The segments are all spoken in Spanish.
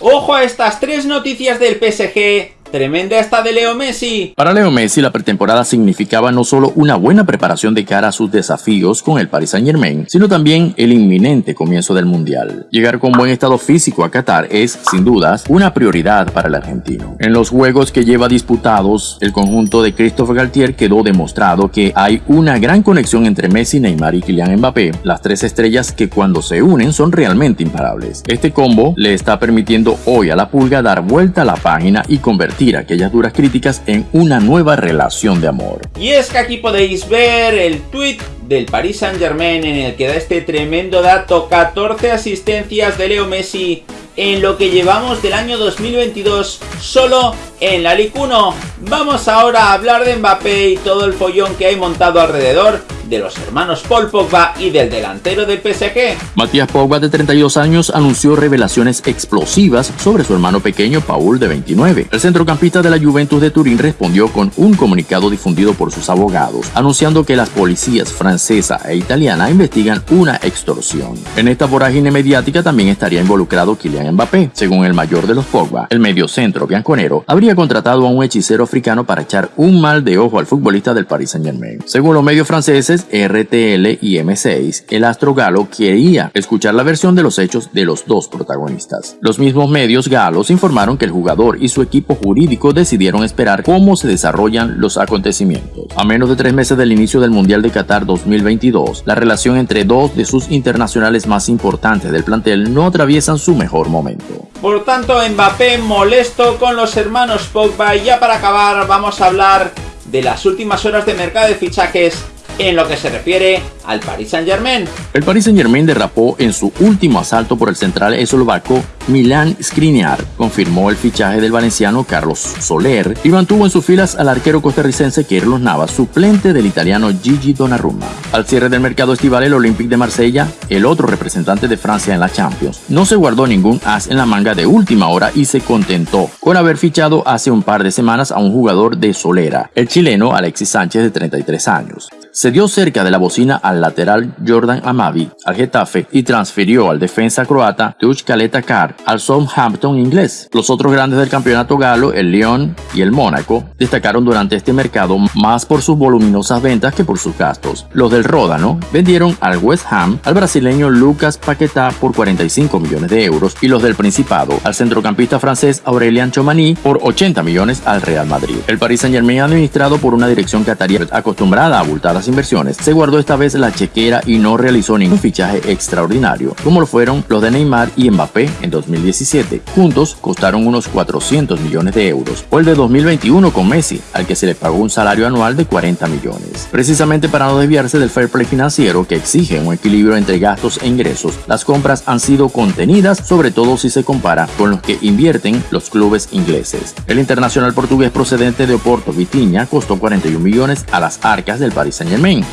Ojo a estas tres noticias del PSG Tremenda esta de Leo Messi. Para Leo Messi, la pretemporada significaba no solo una buena preparación de cara a sus desafíos con el Paris Saint Germain, sino también el inminente comienzo del Mundial. Llegar con buen estado físico a Qatar es, sin dudas, una prioridad para el argentino. En los juegos que lleva disputados, el conjunto de Christophe Galtier quedó demostrado que hay una gran conexión entre Messi, Neymar y Kylian Mbappé, las tres estrellas que cuando se unen son realmente imparables. Este combo le está permitiendo hoy a la pulga dar vuelta a la página y convertir aquellas duras críticas en una nueva relación de amor. Y es que aquí podéis ver el tweet del Paris Saint Germain en el que da este tremendo dato, 14 asistencias de Leo Messi en lo que llevamos del año 2022 solo en la Ligue 1. Vamos ahora a hablar de Mbappé y todo el follón que hay montado alrededor de los hermanos Paul Pogba y del delantero del PSG. Matías Pogba, de 32 años, anunció revelaciones explosivas sobre su hermano pequeño Paul, de 29. El centrocampista de la Juventus de Turín respondió con un comunicado difundido por sus abogados, anunciando que las policías francesa e italiana investigan una extorsión. En esta vorágine mediática también estaría involucrado Kylian Mbappé. Según el mayor de los Pogba, el mediocentro bianconero habría contratado a un hechicero africano para echar un mal de ojo al futbolista del Paris Saint-Germain. Según los medios franceses, RTL y M6, el astro galo quería escuchar la versión de los hechos de los dos protagonistas. Los mismos medios galos informaron que el jugador y su equipo jurídico decidieron esperar cómo se desarrollan los acontecimientos. A menos de tres meses del inicio del Mundial de Qatar 2022, la relación entre dos de sus internacionales más importantes del plantel no atraviesan su mejor momento. Por tanto, Mbappé molesto con los hermanos Pogba. Y ya para acabar vamos a hablar de las últimas horas de mercado de fichajes en lo que se refiere al Paris Saint Germain. El Paris Saint Germain derrapó en su último asalto por el central eslovaco Milan Skriniar. Confirmó el fichaje del valenciano Carlos Soler y mantuvo en sus filas al arquero costarricense Carlos Navas, suplente del italiano Gigi Donnarumma. Al cierre del mercado estival, el Olympique de Marsella, el otro representante de Francia en la Champions, no se guardó ningún as en la manga de última hora y se contentó con haber fichado hace un par de semanas a un jugador de Solera, el chileno Alexis Sánchez de 33 años se dio cerca de la bocina al lateral Jordan Amavi al Getafe y transfirió al defensa croata Tuch Kaleta Kar al Southampton inglés. Los otros grandes del campeonato galo, el Lyon y el Mónaco, destacaron durante este mercado más por sus voluminosas ventas que por sus gastos. Los del Ródano vendieron al West Ham al brasileño Lucas Paquetá por 45 millones de euros y los del Principado al centrocampista francés Aurelian Chomani por 80 millones al Real Madrid. El Paris Saint Germain administrado por una dirección catarí acostumbrada a abultadas inversiones, se guardó esta vez la chequera y no realizó ningún fichaje extraordinario, como lo fueron los de Neymar y Mbappé en 2017. Juntos costaron unos 400 millones de euros, o el de 2021 con Messi, al que se le pagó un salario anual de 40 millones. Precisamente para no desviarse del fair play financiero que exige un equilibrio entre gastos e ingresos, las compras han sido contenidas, sobre todo si se compara con los que invierten los clubes ingleses. El internacional portugués procedente de Oporto, Vitinha, costó 41 millones a las arcas del Paris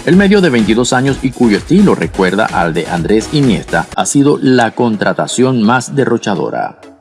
El medio de 22 años y cuyo estilo recuerda al de Andrés Iniesta ha sido la contratación más derrochadora.